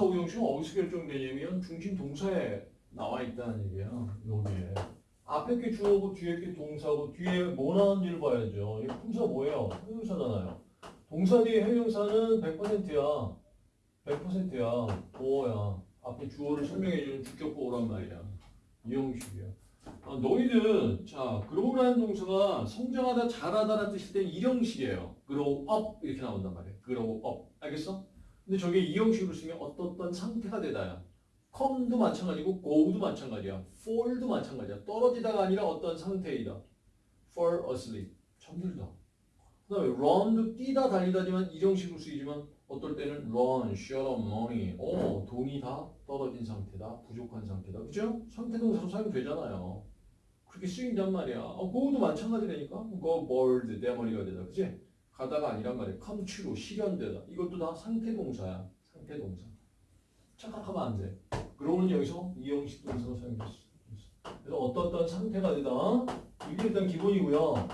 오형식은 어디서 결정되냐면 중심 동사에 나와 있다는 얘기예요. 여기에. 앞에 게 주어고 뒤에 게 동사고 뒤에 뭐 나왔는지를 봐야죠. 이 품사 뭐예요? 형용사잖아요. 동사 뒤에 형용사는 100%야. 100%야. 보어야. 앞에 주어를 설명해주는 주격 보어란 말이야. 이 형식이야. 아, 너희들 자 grow라는 동사가 성장하다 자라다라는 뜻일 때는 이 형식이에요. grow up 이렇게 나온단 말이야. grow up 알겠어? 근데 저게 이 형식으로 쓰면 어떤 상태가 되다야. come도 마찬가지고 go도 마찬가지야. fall도 마찬가지야. 떨어지다가 아니라 어떤 상태이다. fall asleep 잠들다. 그 다음에 run도 뛰다 달리다지만 이 형식으로 쓰이지만 어떨 때는 run, shut up money. 어, 돈이 다 떨어진 상태다. 부족한 상태다. 그죠? 상태 동사로 사용되잖아요. 그렇게 쓰인단 말이야. 어, go도 마찬가지라니까. go bored, 내 머리가 되다. 그지? 가다가 아니란 come true, 실현되다. 이것도 다 상태 동사야. 상태 동사. 착각하면 안 돼. 그러면 여기서 이 형식 동사로 사용됐어. 그래서 어떤 상태가 되다. 이게 일단 기본이고요.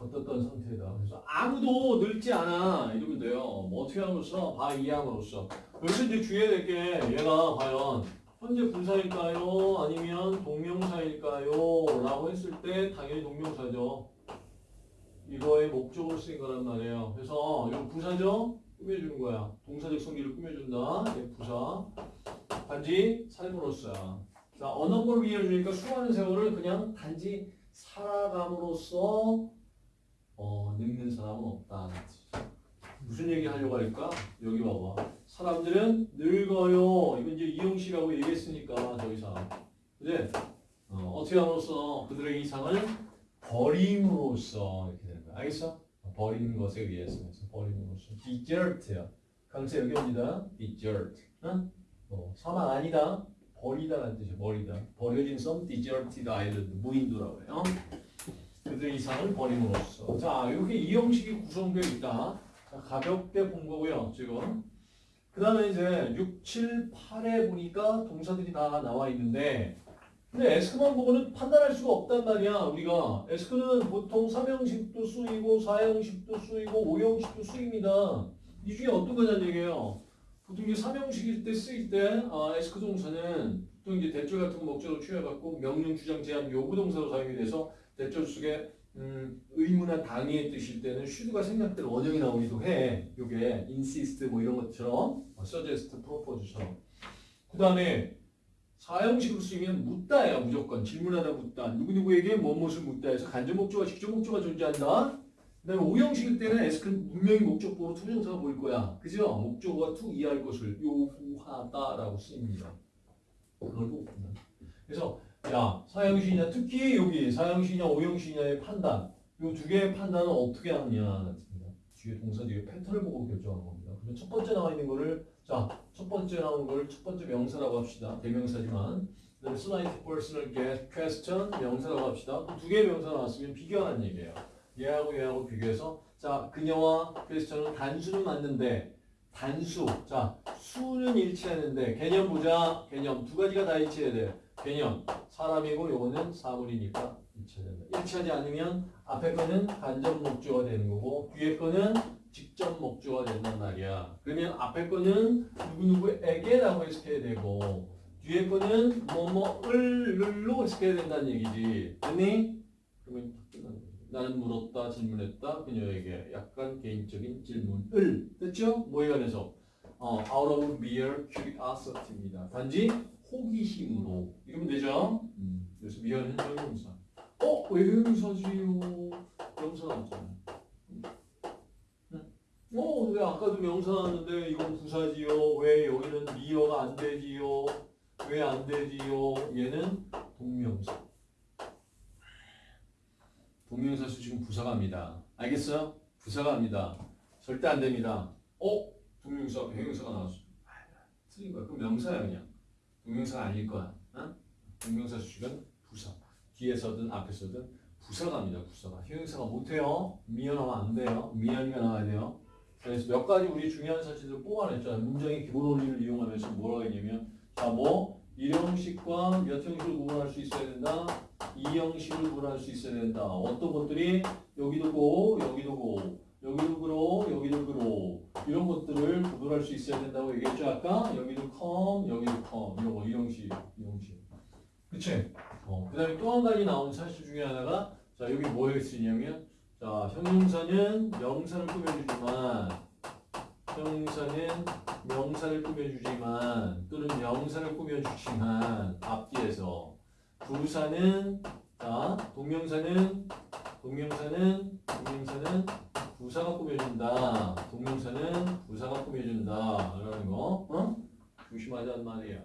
어떻던 상태다. 그래서 아무도 늙지 않아 이러면 돼요. 뭐 어떻게 함으로써 바 이함으로써. 여기서 이제 주의해야 될 게 얘가 과연 현재 분사일까요? 아니면 동명사일까요? 라고 했을 때 당연히 동명사죠. 이거의 목적으로 쓰인 거란 말이에요. 그래서 이거 부사죠? 꾸며주는 거야. 동사적 성질을 꾸며준다. 얘 부사. 단지 삶으로써야. 자, 걸 이해해주니까 수많은 세월을 그냥 단지 살아감으로써 어, 늙는 사람은 없다. 무슨 얘기 하려고 할까? 여기 봐봐. 사람들은 늙어요. 이건 이제 이용식하고 얘기했으니까 더 이상. 그지? 어, 어떻게 함으로써 그들의 이상을 버림으로써 이렇게. 알겠어? 버리는 것에 의해서. 그래서 버림으로써. desert야. 강세 여기 옵니다. desert. 응? 어, 사망 아니다. 버리다라는 뜻이야. 버리다. 버려진 섬 deserted. 무인도라고 해요. 그들의 이상을 버림으로써. 자, 이렇게 이 형식이 구성되어 있다. 자, 가볍게 본 거고요, 지금. 그 다음에 이제 6, 7, 8에 보니까 동사들이 다 나와 있는데, 근데 에스크만 보고는 판단할 수가 없단 말이야, 우리가. 에스크는 보통 3형식도 쓰이고, 4형식도 쓰이고, 5형식도 쓰입니다. 이 중에 어떤 거냐는 얘기예요. 보통 이제 3형식일 때 쓰일 때, 아, 에스크 동사는 보통 이제 대절 같은 목적으로 취해갖고 명령, 주장, 제한, 요구 동사로 사용이 돼서 대절 속에 음, 의무나 당위의 뜻일 때는 슈드가 생략될 원형이 나오기도 해. 요게 insist 뭐 이런 것처럼 어, suggest, propose처럼. 그 다음에 사형식으로 쓰이면 묻다야 무조건 질문하다 묻다 누구누구에게 무엇을 묻다 해서 간접 목적과 직접 목적가 존재한다. 그 다음에 오형식일 때는 ask는 분명히 목적보로 to부정사가 보일 거야. 그죠? 목적어가 to 이해할 것을 요구하다라고 쓰입니다. 그걸 꼭 본다. 그래서 야, 사형식이냐, 특히 여기 사형식이냐, 오형식이냐의 판단. 이 두 개의 판단은 어떻게 하느냐. 뒤에 동사 뒤에 패턴을 보고 결정하는 겁니다. 그러면 첫 번째 나와 있는 거를, 자, 첫 번째 나온 걸 첫 번째 명사라고 합시다. 대명사지만. 그 다음에 slight personal get question 명사라고 합시다. 두 개의 명사 나왔으면 비교하는 얘기예요. 얘하고 얘하고 비교해서, 자, 그녀와 question은 단수는 맞는데, 단수. 자, 수는 일치하는데, 개념 보자. 개념. 두 가지가 다 일치해야 돼. 개념. 사람이고 요거는 사물이니까 일치된다. 일치하지 않으면 앞에 거는 간접 목조가 되는 거고 뒤에 거는 직접 목조가 된단 말이야. 그러면 앞에 거는 누구누구에게라고 해석해야 되고 뒤에 거는 뭐뭐을로 해석해야 된다는 얘기지. 됐니? 그러면. 나는 물었다, 질문했다, 그녀에게 약간 개인적인 질문을 됐죠? 뭐에 관해서? 어, out of mere curiosity입니다. 단지 호기심으로 이러면 되죠? 음. 그래서 미연은 형용사. 어? 왜 형용사지요? 명사 나왔잖아요. 음. 어? 왜 아까도 명사 나왔는데 이건 부사지요? 왜 여기는 미어가 안 되지요? 왜 안 되지요? 얘는 동명사. 동명사 수 지금 부사가 합니다. 알겠어요? 부사가 합니다. 절대 안 됩니다. 어? 동명사, 형용사가 나왔어. 틀린 거야. 그럼 명사야 그냥. 동명사가 아닐 거야. 어? 동명사 수식은 부사. 뒤에서든 앞에서든 부사가 합니다. 부사가. 형용사가 못해요. 미연하면 안 돼요. 미연이가 나와야 돼요. 그래서 몇 가지 우리 중요한 사실들을 뽑아냈잖아요. 문장의 기본 원리를 이용하면서 뭐라고 했냐면 자, 뭐 일형식과 몇 형식을 구분할 수 있어야 된다. 이 형식을 구분할 수 있어야 된다. 어떤 것들이 여기도 고, 여기도 고. 여기도 그로, 여기도 그로. 이런 것들을 구분할 수 있어야 된다고 얘기했죠, 아까? 여기도 come, 여기도 come. 이런 거, 이 형식, 이 형식. 그치? 어, 그 다음에 또 한 가지 나온 사실 중에 하나가, 자, 여기 뭐에 쓰냐면, 자, 형용사는 명사를 꾸며주지만, 형용사는 명사를 꾸며주지만, 또는 명사를 꾸며주지만, 앞뒤에서. 부사는, 자, 동명사는, 동명사는, 동명사는 부사가 꾸며준다. 동명사는 부사가 꾸며준다. 라는 거, 어? 조심하자는 말이야.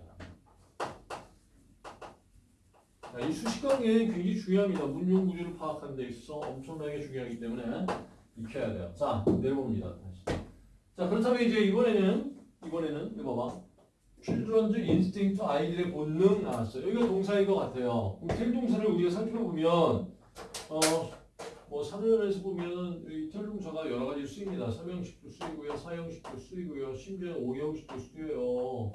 자, 이 수식 관계는 굉장히 중요합니다. 문용 구조를 파악하는 데 있어서 엄청나게 중요하기 때문에 익혀야 돼요. 자, 내려봅니다. 다시. 자, 그렇다면 이제 이번에는 이번에는 이거 봐봐. children's instinct 아이들의 본능 나왔어요. 여기가 동사인 것 같아요. 텔 동사를 우리가 살펴보면 어, 뭐 3년에서 보면 이텔 동사가 여러 가지 쓰입니다. 3형식도 쓰이고요, 4형식도 쓰이고요, 심지어 5형식도 쓰여요.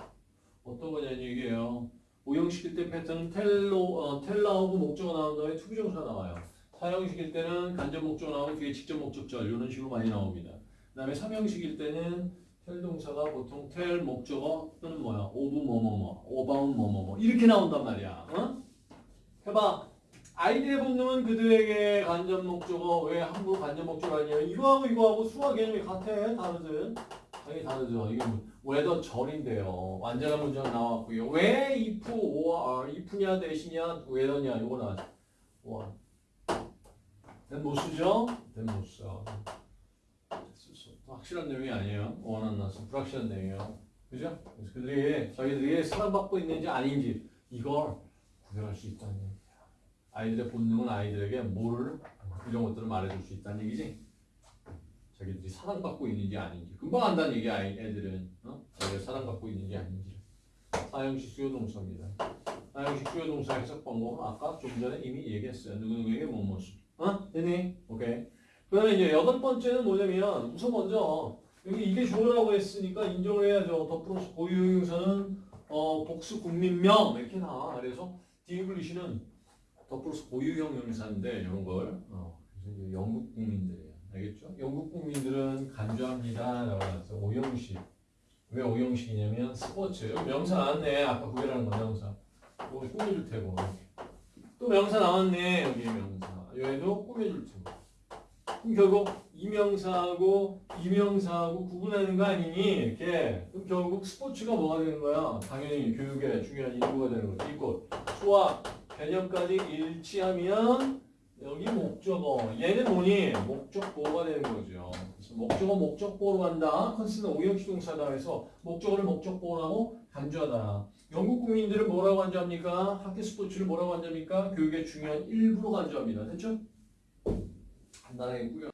어떤 거냐는 얘기예요. 5형식일 때 패턴은 tell로, 어, tell 나오고 목적어 나온 다음에 to부정사 나와요. 4형식일 때는 간접 목적어 나오고 뒤에 직접 목적절 이런 식으로 많이 나옵니다. 그 다음에 3형식일 때는 tell 동사가 보통 tell 목적어 또는 뭐야 of 뭐뭐뭐 about 뭐뭐뭐 이렇게 나온단 말이야. 어? 해봐. 아이들의 본능은 그들에게 간접 목적어 왜 함부로 간접 목적어 아니에요? 이거하고 이거하고 수화 개념이 같아 다르든 당연히 다르죠. 이게 뭐 whether 절인데요. 완전한 문제가 나왔고요. 왜 if or if냐 대신이냐 whether냐 이거 나왔죠. 와. 된못 쓰죠? 된못 써. 확실한 내용이 아니에요. 원한 나서 불확실한 내용이에요. 그죠? 그래서 그들이 자기들이 사랑받고 있는지 아닌지 이걸 구별할 수 있다는 얘기야. 아이들의 본능은 아이들에게 뭘 이런 것들을 말해줄 수 있다는 얘기지. 자기들이 사랑받고 있는지 아닌지 금방 안다는 얘기야. 아이- 애들은 어? 자기가 사랑받고 있는지 아닌지. 사형식 수요 동사입니다. 사형식 수요 동사 해석 방법은 아까 좀 전에 이미 얘기했어요. 누구누구에게 뭐뭐수. 어? 되니? 오케이. 그 다음에 이제 여덟 번째는 뭐냐면 우선 먼저 여기 이게 주어라고 했으니까 인정을 해야죠. 더 플러스 고유형용사는 어, 복수 국민명 이렇게 나와. 그래서 The English는 the 플러스 고유 형용사인데 이런 걸 어, 영국 국민들이에요. 알겠죠? 영국 국민들은 간주합니다. 라고 해서 오형식. 왜 오형식이냐면 스포츠. 명사 나왔네. 아까 구별하는 거 명사. 이거 꾸며줄 테고. 또 명사 나왔네. 여기 명사. 여기도 꾸며줄 테고. 결국 이 명사하고 이 명사하고 구분하는 거 아니니 이렇게 그럼 결국 스포츠가 뭐가 되는 거야? 당연히 교육의 중요한 일부가 되는 거지. 이거 수학 개념까지 일치하면 여기 목적어 얘는 뭐니? 목적보가 되는 거죠. 목적어 목적보로 간다. 컨스는 오형식 동사다 해서 목적어를 목적보라고 간주하다. 영국 국민들은 뭐라고 간주합니까? 학교 스포츠를 뭐라고 간주합니까? 교육의 중요한 일부로 간주합니다. 됐죠? 간단하게 꾸려.